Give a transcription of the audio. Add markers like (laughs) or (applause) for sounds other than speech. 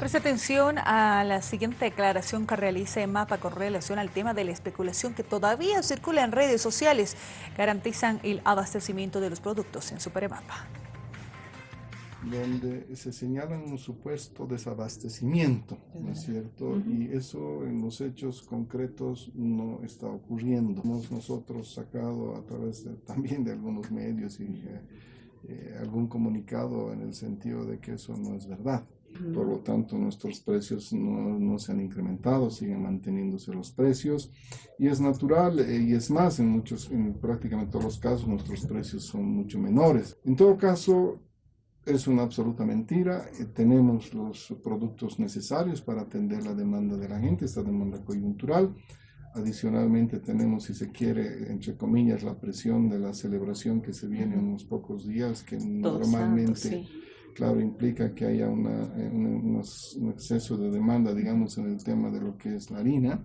Presta atención a la siguiente declaración que realiza EMAPA con relación al tema de la especulación que todavía circula en redes sociales. Garantizan el abastecimiento de los productos en Superemapa. Donde se señala un supuesto desabastecimiento, ¿no es cierto? Y eso en los hechos concretos no está ocurriendo. Hemos nosotros sacado a través (laughs) también de algunos medios y eh, eh, algún comunicado en el sentido de que eso no es verdad. Por lo tanto, nuestros precios no, no, se han incrementado, siguen manteniéndose los precios. Y es natural, eh, y es más, en, muchos, en prácticamente todos los casos, nuestros precios son mucho menores. En todo caso, es una absoluta mentira. Eh, tenemos los productos necesarios para atender la demanda de la gente, esta demanda coyuntural. Adicionalmente tenemos, si se quiere, entre comillas, la presión de la celebración que se viene en unos pocos días, que normalmente claro, implica que haya una, un, exceso de demanda, digamos, en el tema de lo que es la harina.